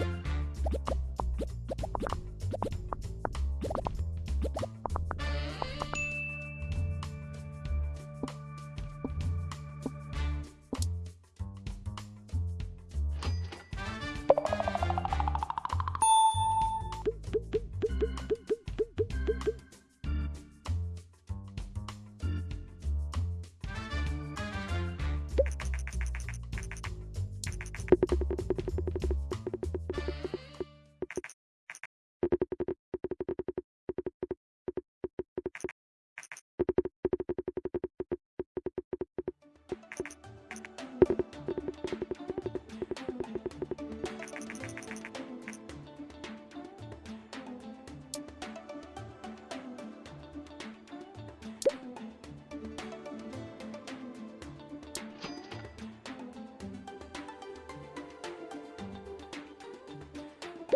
You